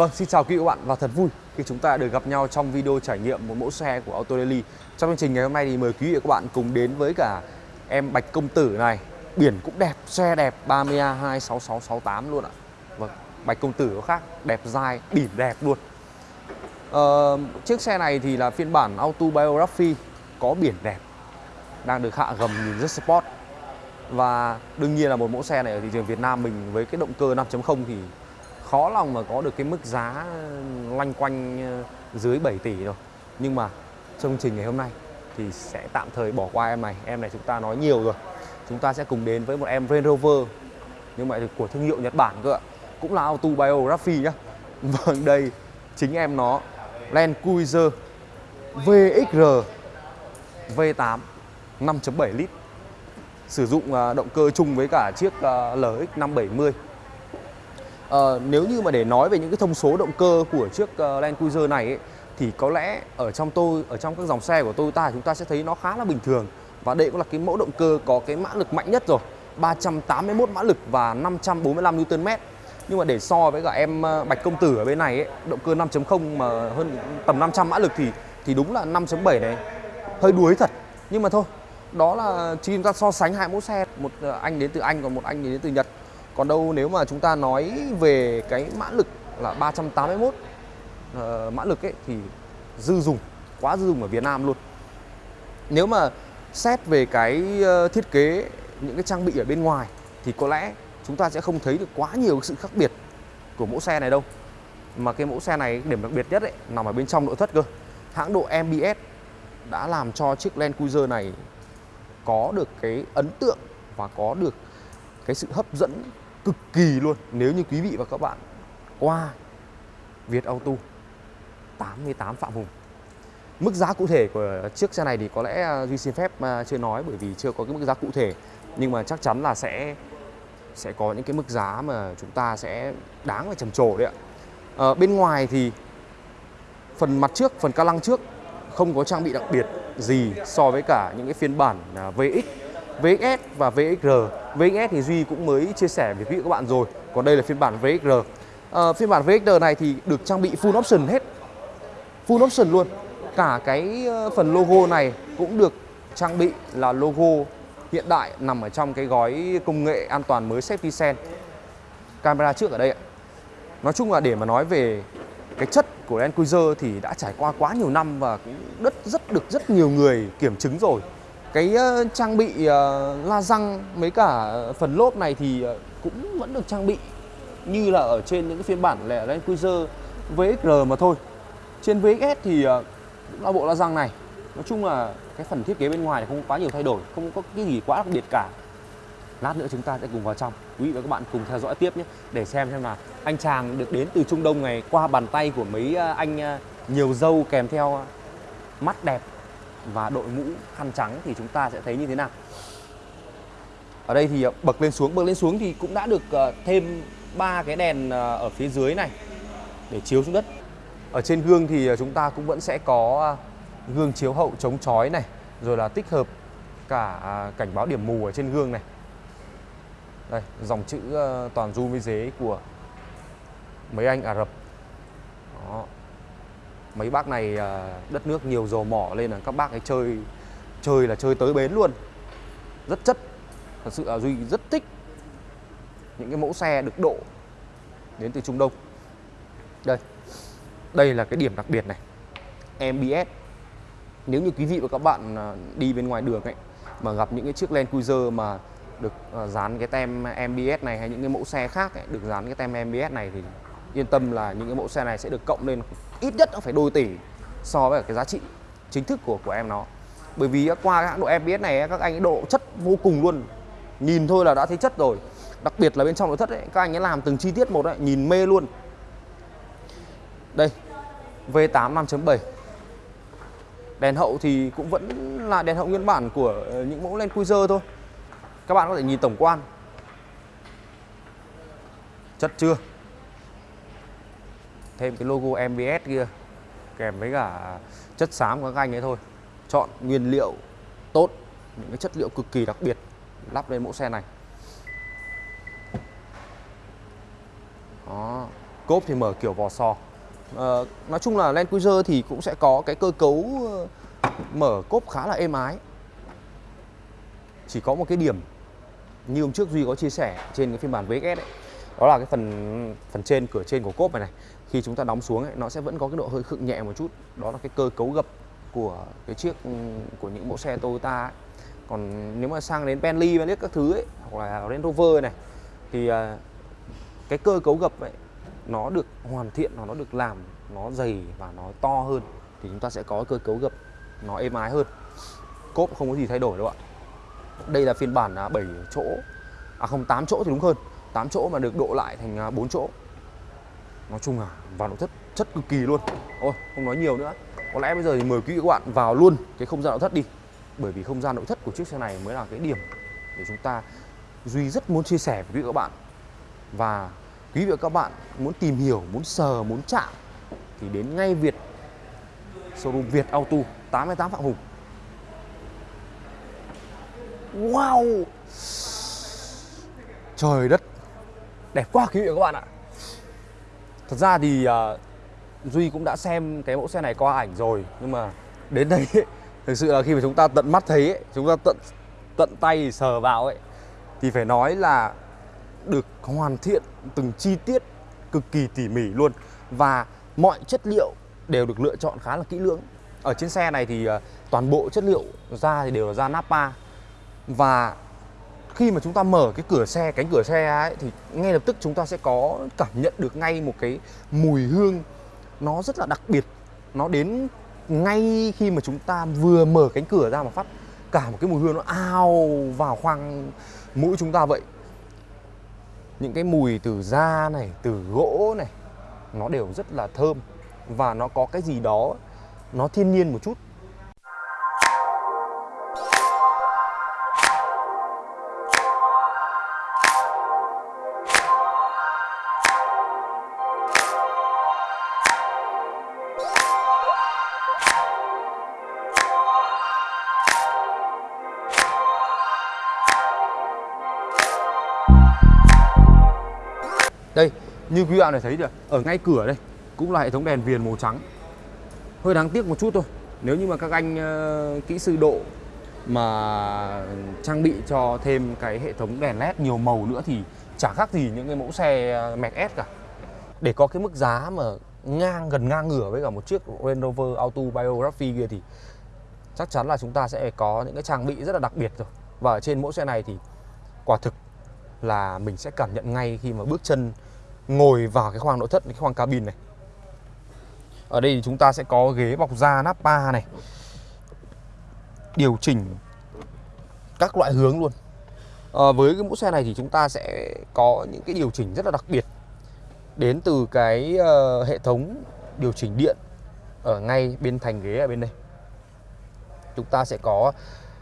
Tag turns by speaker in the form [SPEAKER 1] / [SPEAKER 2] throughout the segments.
[SPEAKER 1] Vâng, xin chào quý vị bạn và thật vui khi chúng ta được gặp nhau trong video trải nghiệm một mẫu xe của Auto Daily. Trong chương trình ngày hôm nay thì mời quý vị và các bạn cùng đến với cả em Bạch Công Tử này. Biển cũng đẹp, xe đẹp 30A26668 luôn ạ. Vâng, Bạch Công Tử có khác, đẹp dai, biển đẹp luôn. Ờ, chiếc xe này thì là phiên bản Autobiography có biển đẹp đang được hạ gầm nhìn rất sport và đương nhiên là một mẫu xe này ở thị trường Việt Nam mình với cái động cơ 5.0 thì khó lòng mà có được cái mức giá loanh quanh ờ, dưới 7 tỷ rồi. Nhưng mà trong chương trình ngày hôm nay thì sẽ tạm thời bỏ qua em này. Em này chúng ta nói nhiều rồi. Chúng ta sẽ cùng đến với một em Range Rover, nhưng mà của thương hiệu Nhật Bản cơ ạ. Cũng là autobiography nhá. Vâng đây chính em nó, Land Cruiser VXR V8 5.7 lít. Sử dụng ờ, động cơ chung với cả chiếc ờ, LX 570 Ờ, nếu như mà để nói về những cái thông số động cơ của chiếc uh, Land Cruiser này ấy, thì có lẽ ở trong tôi ở trong các dòng xe của Toyota chúng ta sẽ thấy nó khá là bình thường. Và đây cũng là cái mẫu động cơ có cái mã lực mạnh nhất rồi 381 mã lực và 545 Nm nhưng mà để so với cả em ờ, Bạch Công Tử ở bên này ấy, động cơ 5.0 mà hơn tầm 500 mã lực thì thì đúng là 5.7 này hơi đuối thật. Nhưng mà thôi đó là chỉ chúng ta so sánh hai mẫu xe một ờ, anh đến từ Anh còn một anh đến từ Nhật còn đâu nếu mà chúng ta nói về cái mã lực là 381 uh, ờ, mã lực ấy thì dư dùng, quá dư dùng ở Việt Nam luôn. Nếu mà xét về cái ờ, thiết kế những cái trang bị ở bên ngoài thì có lẽ chúng ta sẽ không thấy được quá nhiều sự khác biệt của mẫu xe này đâu. Mà cái mẫu xe này điểm đặc biệt nhất ấy nằm ở bên trong nội thất cơ. Hãng độ MBS đã làm cho chiếc Land Cruiser này có được cái ấn tượng và có được cái sự hấp dẫn cực kỳ luôn. Nếu như quý vị và các bạn qua Việt Auto 88 Phạm Hùng. Mức giá cụ thể của chiếc xe này thì có lẽ à, Duy xin phép à, chưa nói bởi vì chưa có cái mức giá cụ thể. Nhưng mà chắc chắn là sẽ sẽ có những cái mức giá mà chúng ta sẽ đáng phải trầm trồ đấy ạ. À, bên ngoài thì phần mặt trước, phần ca lăng trước không có trang bị đặc biệt gì so với cả những cái phiên bản à, VX VXS và VXR VXS thì Duy cũng mới chia sẻ với quý vị các bạn rồi. Còn đây là phiên bản VXR à, ờ, phiên bản VXR này thì được trang bị full option hết. Full option luôn. Cả cái ờ, phần logo này cũng được trang bị là logo hiện đại nằm ở trong cái gói công nghệ an toàn mới Safety Sense camera trước ở đây ạ. Nói chung là để mà nói về cái chất của Land Cruiser thì đã trải qua quá nhiều năm và cũng rất rất được rất nhiều người kiểm chứng rồi cái ờ, trang bị ờ, la răng mấy cả phần lốp này thì ờ, cũng vẫn được trang bị như là ở trên những cái phiên bản lẻ Land Cruiser VXR mà thôi. Trên VXS thì cũng là bộ la răng này. Nói chung là cái phần thiết kế bên ngoài không có quá nhiều thay đổi, không có cái gì quá đặc biệt cả. Lát nữa chúng ta sẽ cùng vào trong. Quý vị và các bạn cùng theo dõi tiếp nhé, để xem xem là anh chàng được đến từ Trung Đông này qua bàn tay của mấy anh nhiều dâu kèm theo mắt đẹp và đội mũ khăn trắng thì chúng ta sẽ thấy như thế nào? Ở đây thì ờ, bậc lên xuống, bậc lên xuống thì cũng đã được ờ, thêm ba cái đèn ờ, ở phía dưới này để chiếu xuống đất. Ở trên gương thì chúng ta cũng vẫn sẽ có gương chiếu hậu chống chói này, rồi là tích hợp cả cảnh báo điểm mù ở trên gương này. Đây, dòng chữ toàn du với dế của mấy anh Ả Rập mấy bác này à, đất nước nhiều dầu mỏ lên là các bác ấy chơi chơi là chơi tới bến luôn. Rất chất thật sự là duy rất thích những cái mẫu xe được độ đến từ trung đông. Đây đây là cái điểm đặc biệt này MBS nếu như quý vị và các bạn à, đi bên ngoài đường ấy mà gặp những cái chiếc Land Cruiser mà được à, dán cái tem MBS này hay những cái mẫu xe khác ấy, được dán cái tem MBS này thì yên tâm là những cái mẫu xe này sẽ được cộng lên ít nhất nó phải đôi tỷ so với cái giá trị chính thức của của em nó. Bởi vì qua cái hãng độ MBS này các anh ấy độ chất vô cùng luôn. Nhìn thôi là đã thấy chất rồi. Đặc biệt là bên trong nội thất ấy, các anh ấy làm từng chi tiết một ấy, nhìn mê luôn. Đây V8 5.7 đèn hậu thì cũng vẫn là đèn hậu nguyên bản của ờ, những mẫu Land Cruiser thôi. Các bạn có thể nhìn tổng quan. Chất chưa? Thêm cái logo MBS kia kèm với cả chất xám của các anh ấy thôi. Chọn nguyên liệu tốt những cái chất liệu cực kỳ đặc biệt lắp lên mẫu xe này. Đó cốp thì mở kiểu vò sò. À, nói chung là Land Cruiser thì cũng sẽ có cái cơ cấu ờ, mở cốp khá là êm ái. Chỉ có một cái điểm như hôm trước Duy có chia sẻ trên cái phiên bản VXS ấy đó là cái phần phần trên cửa trên của cốp này này khi chúng ta đóng xuống ấy, nó sẽ vẫn có cái độ hơi khựng nhẹ một chút. Đó là cái cơ cấu gập của cái chiếc ừ, của những mẫu xe Toyota ấy. còn nếu mà sang đến Bentley Bentley các thứ ấy hoặc là Range Rover này thì à, cái cơ cấu gập ấy nó được hoàn thiện nó được làm nó dày và nó to hơn thì chúng ta sẽ có cơ cấu gập nó êm ái hơn. Cốp không có gì thay đổi đâu ạ. Đây là phiên bản à, 7 chỗ. À không 8 chỗ thì đúng hơn. 8 chỗ mà được độ lại thành à, 4 chỗ nói chung là vào nội thất chất cực kỳ luôn. Ôi, không nói nhiều nữa. Có lẽ bây giờ thì mời quý vị các bạn vào luôn cái không gian nội thất đi. Bởi vì không gian nội thất của chiếc xe này mới là cái điểm để chúng ta duy rất muốn chia sẻ với quý vị các bạn. Và quý vị và các bạn muốn tìm hiểu, muốn sờ, muốn chạm thì đến ngay Việt, showroom Việt Auto 88 Phạm Hùng. Wow! Trời đất! Đẹp quá quý vị và các bạn ạ. Thật ra thì uh, Duy cũng đã xem cái mẫu xe này qua ảnh rồi Nhưng mà đến đây ấy, Thực sự là khi mà chúng ta tận mắt thấy ấy, Chúng ta tận tận tay sờ vào ấy Thì phải nói là Được hoàn thiện từng chi tiết Cực kỳ tỉ mỉ luôn Và mọi chất liệu đều được lựa chọn khá là kỹ lưỡng. Ở trên xe này thì uh, toàn bộ chất liệu ra thì đều là da Napa và khi mà chúng ta mở cái cửa xe, cánh cửa xe ấy, thì ngay lập tức chúng ta sẽ có cảm nhận được ngay một cái mùi hương. Nó rất là đặc biệt. Nó đến ngay khi mà chúng ta vừa mở cánh cửa ra mà phát cả một cái mùi hương nó ao vào khoang mũi chúng ta vậy. Những cái mùi từ da này, từ gỗ này, nó đều rất là thơm và nó có cái gì đó, nó thiên nhiên một chút. Đây, như quý bạn này thấy được Ở ngay cửa đây cũng là hệ thống đèn viền màu trắng. Hơi đáng tiếc một chút thôi. Nếu như mà các anh uh, kỹ sư độ mà trang bị cho thêm cái hệ thống đèn led nhiều màu nữa thì chả khác gì những cái mẫu xe ờ, Mercedes S cả. Để có cái mức giá mà ngang gần ngang ngửa với cả một chiếc Range Rover Auto Biography kia thì chắc chắn là chúng ta sẽ có những cái trang bị rất là đặc biệt rồi. Và ở trên mẫu xe này thì quả thực là mình sẽ cảm nhận ngay khi mà bước chân ngồi vào cái khoang nội thất cái khoang cabin này. Ở đây thì chúng ta sẽ có ghế bọc da Napa này. Điều chỉnh các loại hướng luôn. À, với cái mẫu xe này thì chúng ta sẽ có những cái điều chỉnh rất là đặc biệt. Đến từ cái uh, hệ thống điều chỉnh điện ở ngay bên thành ghế ở bên đây. Chúng ta sẽ có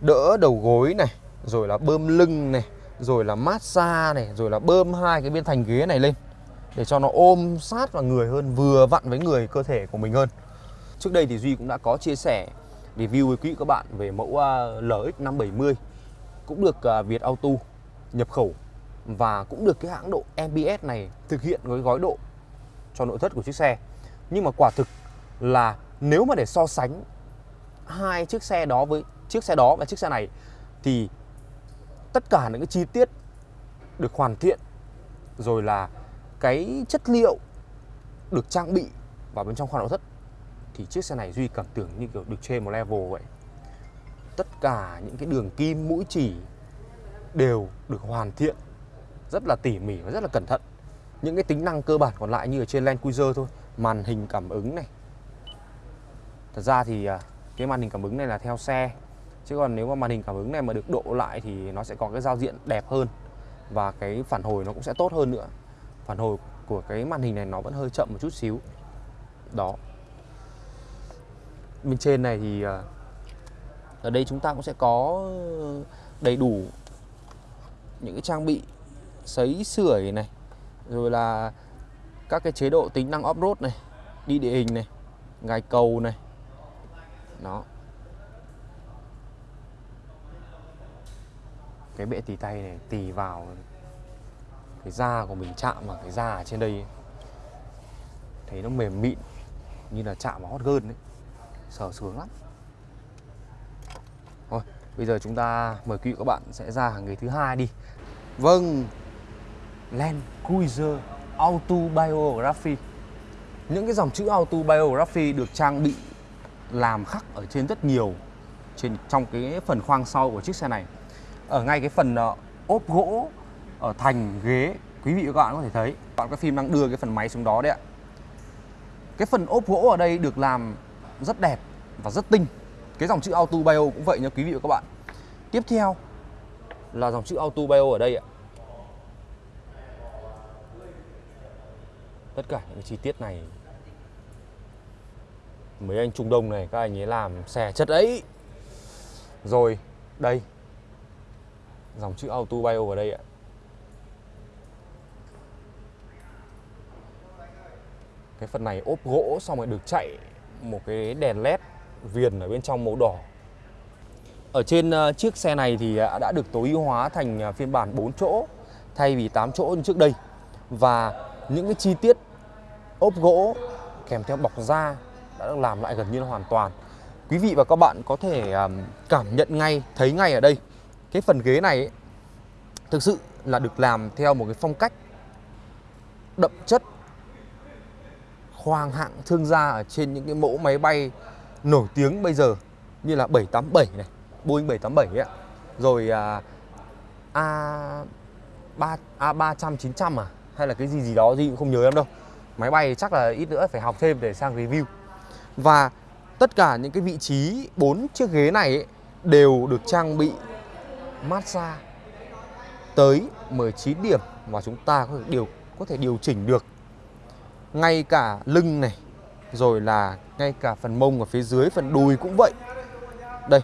[SPEAKER 1] đỡ đầu gối này rồi là bơm lưng này rồi là massage này rồi là bơm hai cái bên thành ghế này lên để cho nó ôm sát vào người hơn, vừa vặn với người cơ thể của mình hơn. Trước đây thì duy cũng đã có chia sẻ, review với quý các bạn về mẫu à, lx 570 cũng được à, việt auto nhập khẩu và cũng được cái hãng độ mbs này thực hiện với gói độ cho nội thất của chiếc xe. Nhưng mà quả thực là nếu mà để so sánh hai chiếc xe đó với chiếc xe đó và chiếc xe này thì tất cả những cái chi tiết được hoàn thiện rồi là cái chất liệu được trang bị vào bên trong khoang nội thất, thì chiếc xe này duy cảm tưởng như kiểu được trên một level vậy. Tất cả những cái đường kim, mũi chỉ đều được hoàn thiện rất là tỉ mỉ và rất là cẩn thận. Những cái tính năng cơ bản còn lại như ở trên Land Cruiser thôi, màn hình cảm ứng này. Thật ra thì à, cái màn hình cảm ứng này là theo xe, chứ còn nếu mà màn hình cảm ứng này mà được độ lại thì nó sẽ có cái giao diện đẹp hơn và cái phản hồi nó cũng sẽ tốt hơn nữa phản hồi của cái màn hình này nó vẫn hơi chậm một chút xíu. Đó. Bên trên này thì à, ở đây chúng ta cũng sẽ có đầy đủ những cái trang bị sấy sưởi này, rồi là các cái chế độ tính năng off-road này, đi địa hình này, gài cầu này. Đó. Cái bệ tì tay này tì vào cái da của mình chạm vào cái da ở trên đây thấy nó mềm mịn như là chạm vào hot girl đấy. Sờ sướng lắm. Thôi bây giờ chúng ta mời quý vị các bạn sẽ ra hàng ghế thứ hai đi. Vâng Land Cruiser Auto Biography những cái dòng chữ Auto Biography được trang bị làm khắc ở trên rất nhiều trên trong cái phần khoang sau của chiếc xe này. Ở ngay cái phần uh, ốp gỗ ở thành ghế, quý vị và các bạn có thể thấy. Bạn cái phim đang đưa cái phần máy xuống đó đấy ạ. Cái phần ốp gỗ ở đây được làm rất đẹp và rất tinh. Cái dòng chữ Auto Bio cũng vậy nha quý vị và các bạn. Tiếp theo là dòng chữ Auto Bio ở đây ạ. Tất cả những chi tiết này, mấy anh Trung Đông này, các anh ấy làm xẻ chất ấy. Rồi, đây. Dòng chữ Auto Bio ở đây ạ. Cái phần này ốp gỗ xong rồi được chạy một cái đèn led viền ở bên trong màu đỏ. Ở trên ờ, chiếc xe này thì ờ, đã được tối ưu hóa thành ờ, phiên bản 4 chỗ thay vì 8 chỗ như trước đây. Và những cái chi tiết ốp gỗ kèm theo bọc da đã được làm lại gần như là hoàn toàn. Quý vị và các bạn có thể cảm nhận ngay thấy ngay ở đây cái phần ghế này ấy, thực sự là được làm theo một cái phong cách đậm chất khoang hạng thương gia ở trên những cái mẫu máy bay nổi tiếng bây giờ như là 787 này, Boeing 787 ấy ạ. Rồi à, A 3 A300 900 à hay là cái gì gì đó gì cũng không nhớ em đâu. Máy bay chắc là ít nữa phải học thêm để sang review. Và tất cả những cái vị trí bốn chiếc ghế này ấy, đều được trang bị massage tới 19 điểm và chúng ta có thể điều có thể điều chỉnh được ngay cả lưng này, rồi là ngay cả phần mông ở phía dưới, phần đùi cũng vậy. Đây,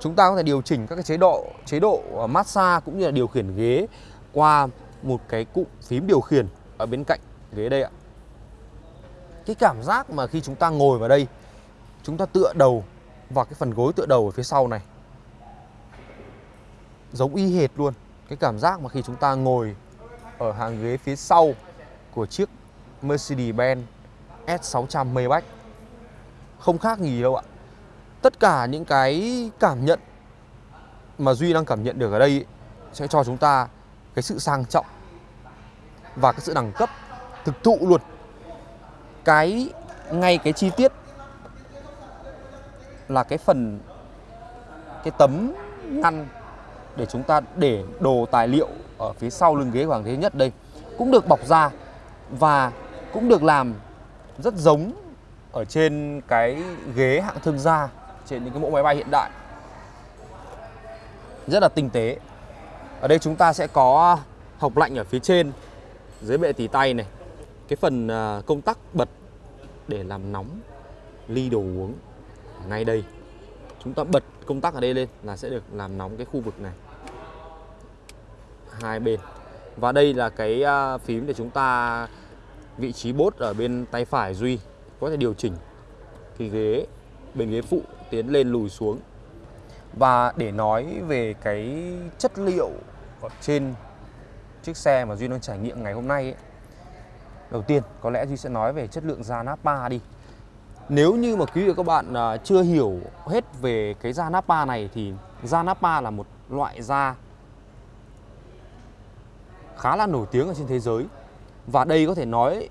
[SPEAKER 1] chúng ta có thể điều chỉnh các cái chế độ chế độ à, massage cũng như là điều khiển ghế qua một cái cụm phím điều khiển ở bên cạnh ghế đây ạ. Cái cảm giác mà khi chúng ta ngồi vào đây, chúng ta tựa đầu vào cái phần gối tựa đầu ở phía sau này. Giống y hệt luôn, cái cảm giác mà khi chúng ta ngồi ở hàng ghế phía sau của chiếc Mercedes-Benz S600 Maybach. Không khác gì đâu ạ. Tất cả những cái cảm nhận mà Duy đang cảm nhận được ở đây ấy, sẽ cho chúng ta cái sự sang trọng và cái sự đẳng cấp thực thụ luôn. Cái ngay cái chi tiết là cái phần cái tấm ngăn để chúng ta để đồ tài liệu ở phía sau lưng ghế hoàng thế nhất đây cũng được bọc ra và cũng được làm rất giống ở trên cái ghế hạng thương gia, trên những cái mẫu máy bay hiện đại. Rất là tinh tế. Ở đây chúng ta sẽ có học lạnh ở phía trên, dưới bệ tỉ tay này. Cái phần à, công tắc bật để làm nóng, ly đồ uống ngay đây. Chúng ta bật công tắc ở đây lên là sẽ được làm nóng cái khu vực này. Hai bên. Và đây là cái à, phím để chúng ta vị trí bốt ở bên tay phải Duy có thể điều chỉnh cái ghế bên ghế phụ tiến lên lùi xuống. Và để nói về cái chất liệu ở trên chiếc xe mà Duy đang trải nghiệm ngày hôm nay ấy, đầu tiên có lẽ Duy sẽ nói về chất lượng da Napa đi. Nếu như mà quý vị và các bạn à, chưa hiểu hết về cái da Napa này thì da Napa là một loại da khá là nổi tiếng ở trên thế giới và đây có thể nói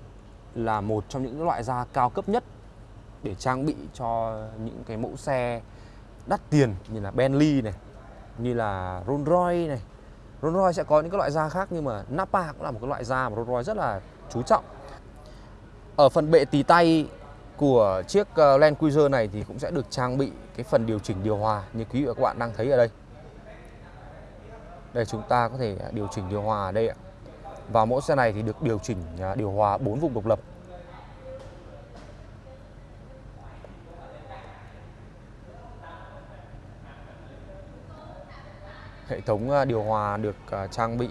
[SPEAKER 1] là một trong những loại da cao cấp nhất để trang bị cho những cái mẫu xe đắt tiền như là Bentley này, như là Rolls Royce này. Rolls Royce sẽ có những cái loại da khác nhưng mà Napa cũng là một cái loại da mà Rolls Royce rất là chú trọng. Ở phần bệ tì tay của chiếc ờ, Land Cruiser này thì cũng sẽ được trang bị cái phần điều chỉnh điều hòa như quý vị và các bạn đang thấy ở đây. Đây chúng ta có thể điều chỉnh điều hòa ở đây ạ. Và mẫu xe này thì được điều chỉnh à, điều hòa 4 vùng độc lập. Hệ thống à, điều hòa được à, trang bị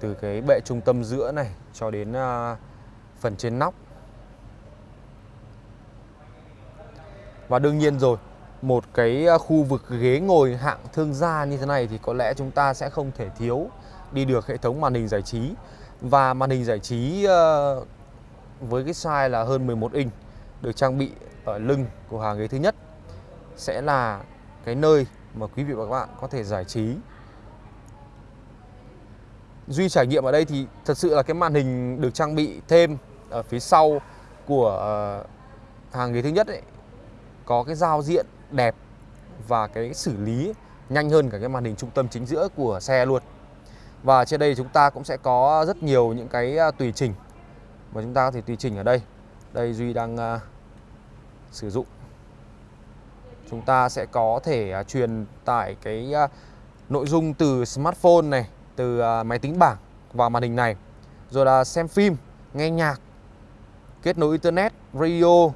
[SPEAKER 1] từ cái bệ trung tâm giữa này cho đến phần trên nóc. Và đương nhiên rồi, một cái khu vực ghế ngồi hạng thương gia như thế này thì có lẽ chúng ta sẽ không thể thiếu đi được hệ thống màn hình giải trí và màn hình giải trí ờ, với cái size là hơn 11 inch, được trang bị ở lưng của hàng ghế thứ nhất, sẽ là cái nơi mà quý vị và các bạn có thể giải trí Duy trải nghiệm ở đây thì thật sự là cái màn hình được trang bị thêm ở phía sau của ờ, hàng ghế thứ nhất ấy, có cái giao diện đẹp và cái xử lý nhanh hơn cả cái màn hình trung tâm chính giữa của xe luôn. Và trên đây chúng ta cũng sẽ có rất nhiều những cái à, tùy chỉnh mà chúng ta có thể tùy chỉnh ở đây. Đây Duy đang uh, sử dụng. Chúng ta sẽ có thể uh, truyền tải cái uh, nội dung từ smartphone này từ uh, máy tính bảng vào màn hình này. Rồi là xem phim nghe nhạc kết nối internet radio.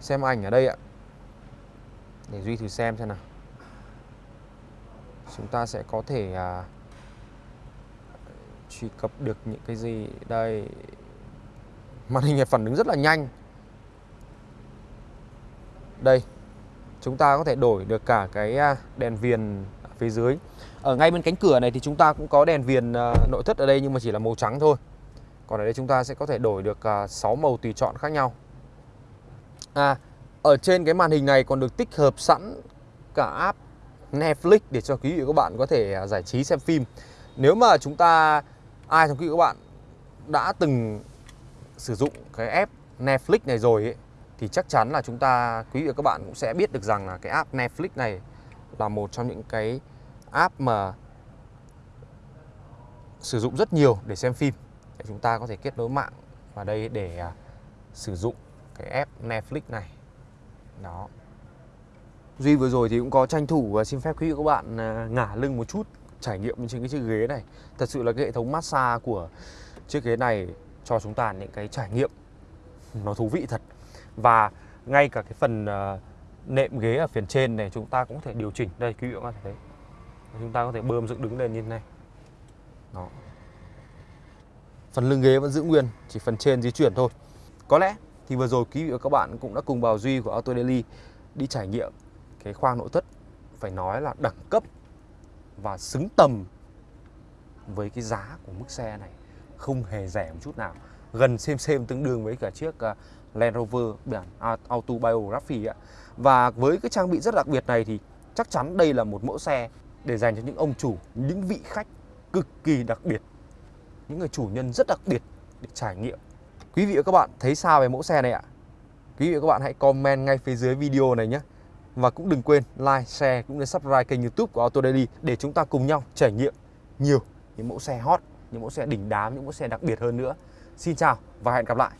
[SPEAKER 1] Xem ảnh ở đây ạ. Để duy thử xem xem nào. Chúng ta sẽ có thể uh, truy cập được những cái gì? Đây. Màn hình này phản ứng rất là nhanh. Đây, chúng ta có thể đổi được cả cái à, đèn viền phía dưới. Ở ngay bên cánh cửa này thì chúng ta cũng có đèn viền à, nội thất ở đây nhưng mà chỉ là màu trắng thôi. Còn ở đây chúng ta sẽ có thể đổi được à, 6 màu tùy chọn khác nhau. À ở trên cái màn hình này còn được tích hợp sẵn cả app Netflix để cho quý vị các bạn có thể giải trí xem phim. Nếu mà chúng ta ai trong quý vị các bạn đã từng sử dụng cái app Netflix này rồi ấy, thì chắc chắn là chúng ta quý vị và các bạn cũng sẽ biết được rằng là cái app Netflix này là một trong những cái app mà sử dụng rất nhiều để xem phim. Để chúng ta có thể kết nối mạng vào đây để à, sử dụng cái app Netflix này. Đó. Duy vừa rồi thì cũng có tranh thủ và xin phép quý vị các bạn à, ngả lưng một chút trải nghiệm trên cái chiếc ghế này. Thật sự là cái hệ thống massage của chiếc ghế này cho chúng ta những cái trải nghiệm nó thú vị thật. Và ngay cả cái phần ờ, nệm ghế ở phía trên này chúng ta cũng có thể điều chỉnh. Đây, quý vị các bạn thấy. Chúng ta có thể bơm dựng đứng lên như thế này. Đó. Phần lưng ghế vẫn giữ nguyên, chỉ phần trên di chuyển thôi. Có lẽ thì vừa rồi quý vị và các bạn cũng đã cùng bảo duy của Auto Daily đi trải nghiệm cái khoang nội thất, phải nói là đẳng cấp và xứng tầm với cái giá của mức xe này không hề rẻ một chút nào gần xem xem tương đương với cả chiếc à, Land Rover biển Autobiography ạ và với cái trang bị rất đặc biệt này thì chắc chắn đây là một mẫu xe để dành cho những ông chủ, những vị khách cực kỳ đặc biệt, những người chủ nhân rất đặc biệt để trải nghiệm. Quý vị và các bạn thấy sao về mẫu xe này ạ? Quý vị và các bạn hãy comment ngay phía dưới video này nhé. Và cũng đừng quên like, share cũng như subscribe kênh youtube của Auto Daily để chúng ta cùng nhau trải nghiệm nhiều những mẫu xe hot, những mẫu xe đỉnh đám, những mẫu xe đặc biệt hơn nữa. Xin chào và hẹn gặp lại.